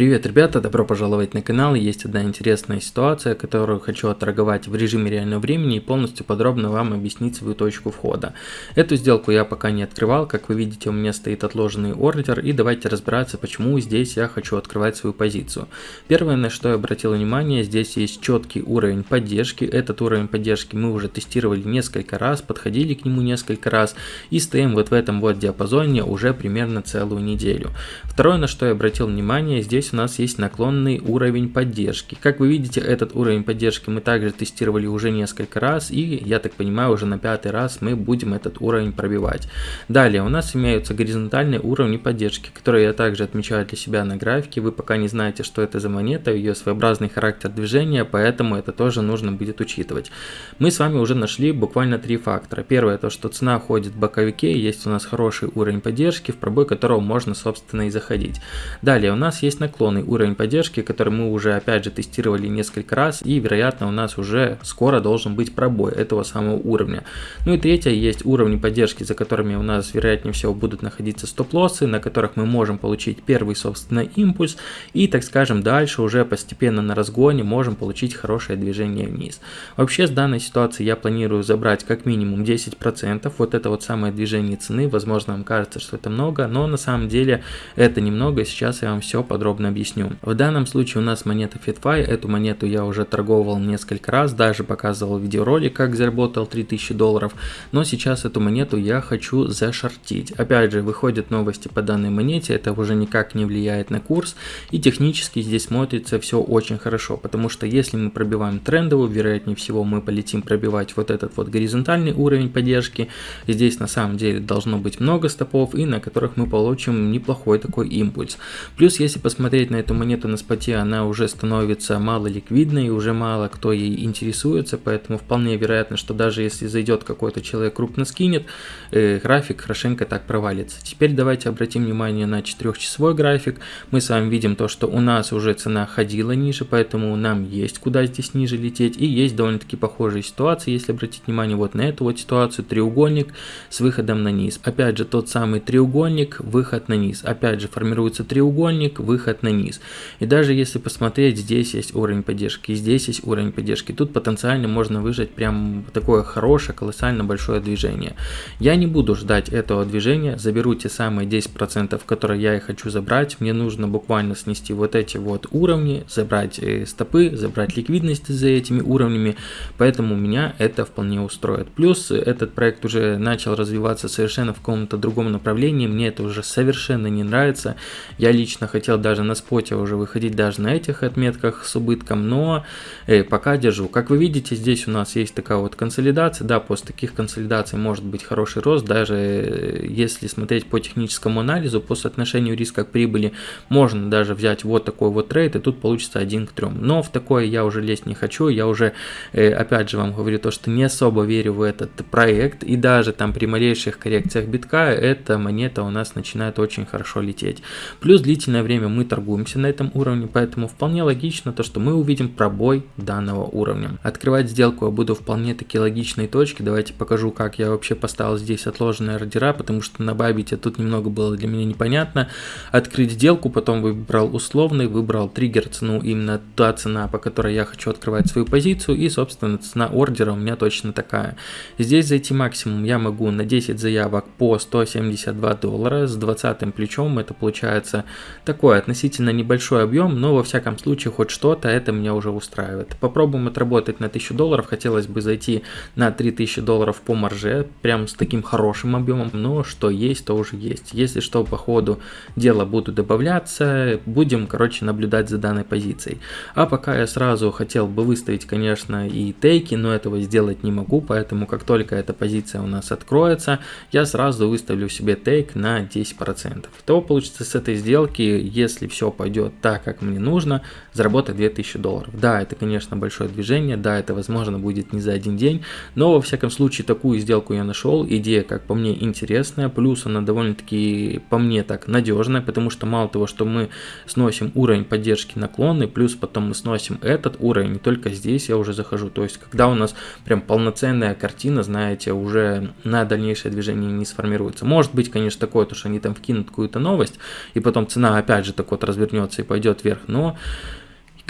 Привет, ребята, добро пожаловать на канал. Есть одна интересная ситуация, которую хочу отторговать в режиме реального времени и полностью подробно вам объяснить свою точку входа. Эту сделку я пока не открывал, как вы видите, у меня стоит отложенный ордер, и давайте разбираться, почему здесь я хочу открывать свою позицию. Первое, на что я обратил внимание, здесь есть четкий уровень поддержки. Этот уровень поддержки мы уже тестировали несколько раз, подходили к нему несколько раз, и стоим вот в этом вот диапазоне уже примерно целую неделю. Второе, на что я обратил внимание, здесь здесь у нас есть наклонный уровень поддержки. Как вы видите, этот уровень поддержки мы также тестировали уже несколько раз, и я так понимаю, уже на пятый раз мы будем этот уровень пробивать. Далее у нас имеются горизонтальные уровни поддержки, которые я также отмечаю для себя на графике. Вы пока не знаете, что это за монета, ее своеобразный характер движения, поэтому это тоже нужно будет учитывать. Мы с вами уже нашли буквально три фактора. Первое, то что цена ходит в боковике, есть у нас хороший уровень поддержки, в пробой которого можно собственно и заходить. Далее у нас есть наклонный уровень поддержки, который мы уже опять же тестировали несколько раз и вероятно у нас уже скоро должен быть пробой этого самого уровня. Ну и третье, есть уровни поддержки, за которыми у нас вероятнее всего будут находиться стоп-лоссы, на которых мы можем получить первый собственно импульс и так скажем дальше уже постепенно на разгоне можем получить хорошее движение вниз. Вообще с данной ситуации я планирую забрать как минимум 10%, вот это вот самое движение цены, возможно вам кажется, что это много, но на самом деле это немного, сейчас я вам все подробно подробно объясню. В данном случае у нас монета FitFi, эту монету я уже торговал несколько раз, даже показывал видеоролик, как заработал 3000 долларов, но сейчас эту монету я хочу зашортить. Опять же, выходят новости по данной монете, это уже никак не влияет на курс, и технически здесь смотрится все очень хорошо, потому что если мы пробиваем трендовую, вероятнее всего мы полетим пробивать вот этот вот горизонтальный уровень поддержки, здесь на самом деле должно быть много стопов, и на которых мы получим неплохой такой импульс. Плюс, если посмотреть смотреть на эту монету на споте, она уже становится мало ликвидной, уже мало кто ей интересуется, поэтому вполне вероятно, что даже если зайдет какой-то человек крупно скинет, э, график хорошенько так провалится. Теперь давайте обратим внимание на 4-часовой график. Мы с вами видим то, что у нас уже цена ходила ниже, поэтому нам есть куда здесь ниже лететь, и есть довольно-таки похожие ситуации, если обратить внимание вот на эту вот ситуацию, треугольник с выходом на низ. Опять же, тот самый треугольник, выход на низ. Опять же, формируется треугольник, выход на низ. И даже если посмотреть, здесь есть уровень поддержки, здесь есть уровень поддержки. Тут потенциально можно выжать прям такое хорошее, колоссально большое движение. Я не буду ждать этого движения, заберу те самые 10%, которые я и хочу забрать. Мне нужно буквально снести вот эти вот уровни, забрать э, стопы, забрать ликвидность за этими уровнями. Поэтому меня это вполне устроит. Плюс этот проект уже начал развиваться совершенно в каком-то другом направлении. Мне это уже совершенно не нравится. Я лично хотел даже на споте уже выходить даже на этих отметках с убытком, но э, пока держу. Как вы видите, здесь у нас есть такая вот консолидация, да, после таких консолидаций может быть хороший рост, даже э, если смотреть по техническому анализу, по соотношению риска к прибыли, можно даже взять вот такой вот трейд, и тут получится 1 к 3. Но в такое я уже лезть не хочу, я уже, э, опять же, вам говорю то, что не особо верю в этот проект, и даже там при малейших коррекциях битка, эта монета у нас начинает очень хорошо лететь. Плюс длительное время мы торгуем торгуемся на этом уровне, поэтому вполне логично то, что мы увидим пробой данного уровня. Открывать сделку я буду вполне таки логичной точки, давайте покажу, как я вообще поставил здесь отложенные ордера, потому что на Бабите тут немного было для меня непонятно. Открыть сделку, потом выбрал условный, выбрал триггер цену, именно та цена, по которой я хочу открывать свою позицию, и собственно цена ордера у меня точно такая. Здесь зайти максимум я могу на 10 заявок по 172 доллара, с 20 плечом это получается такое относительно относительно небольшой объем, но во всяком случае хоть что-то это меня уже устраивает. Попробуем отработать на 1000 долларов, хотелось бы зайти на 3000 долларов по марже, прям с таким хорошим объемом, но что есть, то уже есть. Если что, по ходу дела буду добавляться, будем, короче, наблюдать за данной позицией. А пока я сразу хотел бы выставить, конечно, и тейки, но этого сделать не могу, поэтому как только эта позиция у нас откроется, я сразу выставлю себе тейк на 10%. То получится с этой сделки, если все все пойдет так, как мне нужно, заработать 2000 долларов. Да, это, конечно, большое движение, да, это, возможно, будет не за один день, но, во всяком случае, такую сделку я нашел, идея, как по мне, интересная, плюс она довольно-таки, по мне, так, надежная, потому что мало того, что мы сносим уровень поддержки наклонный, плюс потом мы сносим этот уровень, не только здесь я уже захожу, то есть, когда у нас прям полноценная картина, знаете, уже на дальнейшее движение не сформируется. Может быть, конечно, такое, то, что они там вкинут какую-то новость, и потом цена опять же так вот развернется и пойдет вверх, но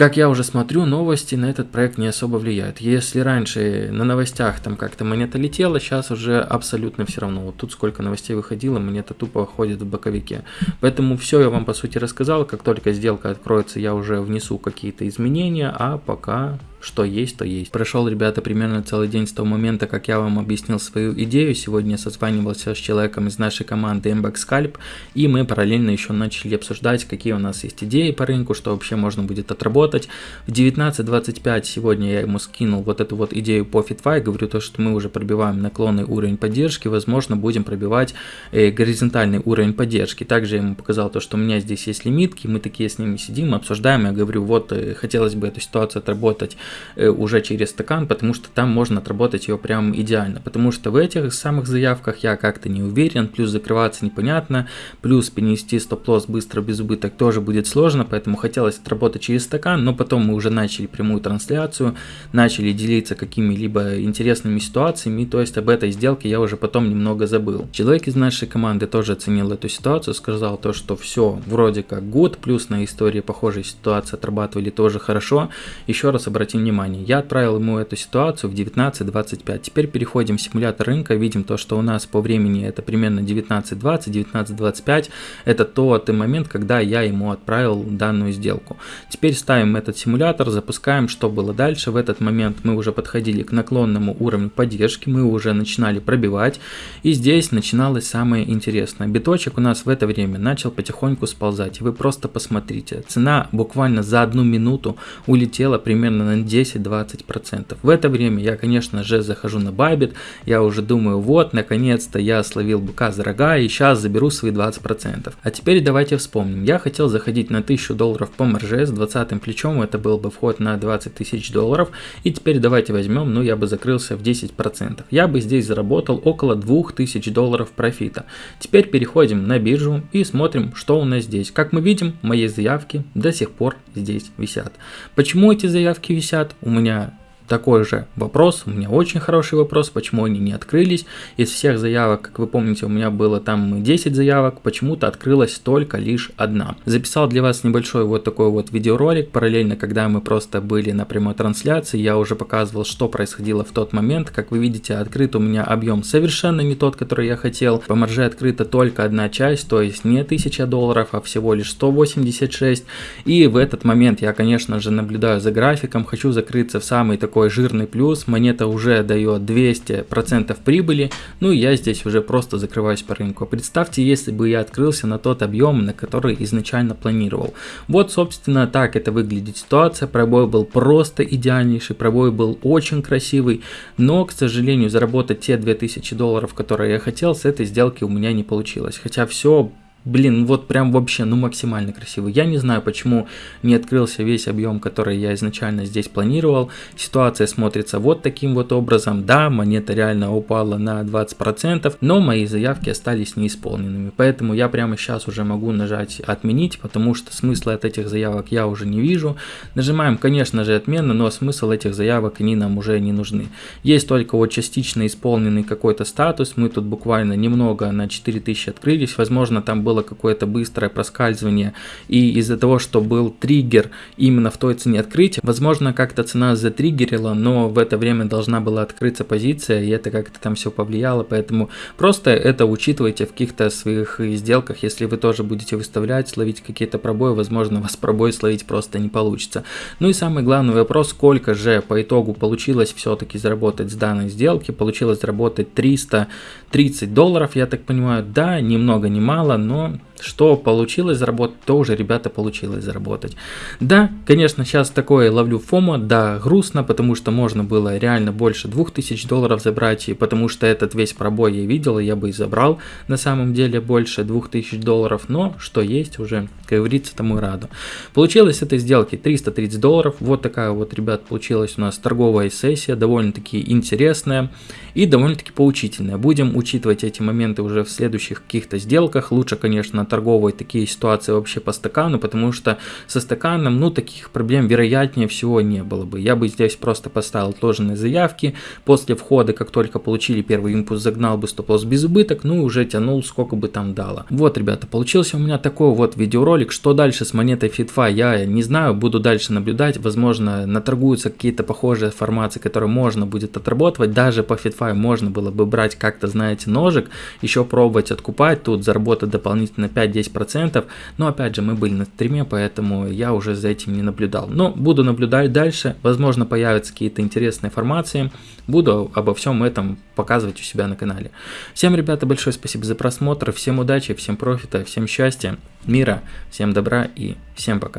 как я уже смотрю, новости на этот проект не особо влияют. Если раньше на новостях там как-то монета летела, сейчас уже абсолютно все равно. Вот тут сколько новостей выходило, монета тупо ходит в боковике. Поэтому все я вам по сути рассказал. Как только сделка откроется, я уже внесу какие-то изменения, а пока что есть, то есть. Прошел, ребята, примерно целый день с того момента, как я вам объяснил свою идею. Сегодня я созванивался с человеком из нашей команды MBAX Scalp, и мы параллельно еще начали обсуждать, какие у нас есть идеи по рынку, что вообще можно будет отработать. В 19.25 сегодня я ему скинул вот эту вот идею по FitFi, говорю то, что мы уже пробиваем наклонный уровень поддержки, возможно, будем пробивать э, горизонтальный уровень поддержки. Также я ему показал то, что у меня здесь есть лимитки, мы такие с ними сидим, обсуждаем, я говорю, вот э, хотелось бы эту ситуацию отработать уже через стакан, потому что там можно отработать ее прям идеально. Потому что в этих самых заявках я как-то не уверен, плюс закрываться непонятно, плюс перенести стоп-лосс быстро без убыток тоже будет сложно, поэтому хотелось отработать через стакан, но потом мы уже начали прямую трансляцию, начали делиться какими-либо интересными ситуациями, то есть об этой сделке я уже потом немного забыл. Человек из нашей команды тоже оценил эту ситуацию, сказал то, что все вроде как год, плюс на истории похожей ситуации отрабатывали тоже хорошо. Еще раз обратим внимание, я отправил ему эту ситуацию в 19.25. Теперь переходим в симулятор рынка, видим то, что у нас по времени это примерно 19.20, 19.25. Это тот момент, когда я ему отправил данную сделку. Теперь ставим этот симулятор, запускаем, что было дальше. В этот момент мы уже подходили к наклонному уровню поддержки, мы уже начинали пробивать. И здесь начиналось самое интересное. Биточек у нас в это время начал потихоньку сползать. Вы просто посмотрите, цена буквально за одну минуту улетела примерно на 10-20%. В это время я, конечно же, захожу на Bybit, я уже думаю, вот, наконец-то я словил быка за рога и сейчас заберу свои 20%. А теперь давайте вспомним. Я хотел заходить на 1000 долларов по марже с 20 плечом, это был бы вход на 20 тысяч долларов. И теперь давайте возьмем, ну я бы закрылся в 10%. Я бы здесь заработал около 2000 долларов профита. Теперь переходим на биржу и смотрим, что у нас здесь. Как мы видим, мои заявки до сих пор здесь висят. Почему эти заявки висят? У меня такой же вопрос, у меня очень хороший вопрос, почему они не открылись. Из всех заявок, как вы помните, у меня было там 10 заявок, почему-то открылась только лишь одна. Записал для вас небольшой вот такой вот видеоролик, параллельно, когда мы просто были на прямой трансляции, я уже показывал, что происходило в тот момент. Как вы видите, открыт у меня объем совершенно не тот, который я хотел. По марже открыта только одна часть, то есть не 1000 долларов, а всего лишь 186. И в этот момент я, конечно же, наблюдаю за графиком, хочу закрыться в самый такой такой жирный плюс, монета уже дает 200% прибыли, ну я здесь уже просто закрываюсь по рынку. Представьте, если бы я открылся на тот объем, на который изначально планировал. Вот, собственно, так это выглядит ситуация, пробой был просто идеальнейший, пробой был очень красивый, но, к сожалению, заработать те 2000 долларов, которые я хотел, с этой сделки у меня не получилось. Хотя все Блин, вот прям вообще, ну максимально красивый. Я не знаю, почему не открылся весь объем, который я изначально здесь планировал. Ситуация смотрится вот таким вот образом. Да, монета реально упала на 20%, но мои заявки остались неисполненными. Поэтому я прямо сейчас уже могу нажать отменить, потому что смысла от этих заявок я уже не вижу. Нажимаем, конечно же, отмена, но смысл этих заявок они нам уже не нужны. Есть только вот частично исполненный какой-то статус. Мы тут буквально немного на 4000 открылись. Возможно, там был было какое-то быстрое проскальзывание, и из-за того, что был триггер именно в той цене открытия, возможно, как-то цена затриггерила, но в это время должна была открыться позиция, и это как-то там все повлияло, поэтому просто это учитывайте в каких-то своих сделках, если вы тоже будете выставлять, словить какие-то пробои, возможно, вас пробой словить просто не получится. Ну и самый главный вопрос, сколько же по итогу получилось все-таки заработать с данной сделки, получилось заработать 330 долларов, я так понимаю, да, ни много ни мало, но on. Что получилось заработать, то уже, ребята, получилось заработать. Да, конечно, сейчас такое ловлю фома, да, грустно, потому что можно было реально больше 2000 долларов забрать, и потому что этот весь пробой я видел, я бы и забрал на самом деле больше 2000 долларов, но что есть уже, как говорится, тому и раду. Получилось этой сделки 330 долларов, вот такая вот, ребят, получилась у нас торговая сессия, довольно-таки интересная и довольно-таки поучительная. Будем учитывать эти моменты уже в следующих каких-то сделках, лучше, конечно, наторговывать такие ситуации вообще по стакану, потому что со стаканом, ну, таких проблем вероятнее всего не было бы. Я бы здесь просто поставил отложенные заявки, после входа, как только получили первый импульс, загнал бы стоп-лосс без убыток, ну уже тянул сколько бы там дало. Вот, ребята, получился у меня такой вот видеоролик. Что дальше с монетой FitFi, я не знаю, буду дальше наблюдать. Возможно, наторгуются какие-то похожие формации, которые можно будет отработать. Даже по FitFi можно было бы брать как-то, знаете, ножик, еще пробовать откупать, тут заработать дополнительно 5-10%. Но опять же, мы были на стриме, поэтому я уже за этим не наблюдал. Но буду наблюдать дальше. Возможно, появятся какие-то интересные информации. Буду обо всем этом показывать у себя на канале. Всем, ребята, большое спасибо за просмотр. Всем удачи, всем профита, всем счастья, мира, всем добра и всем пока.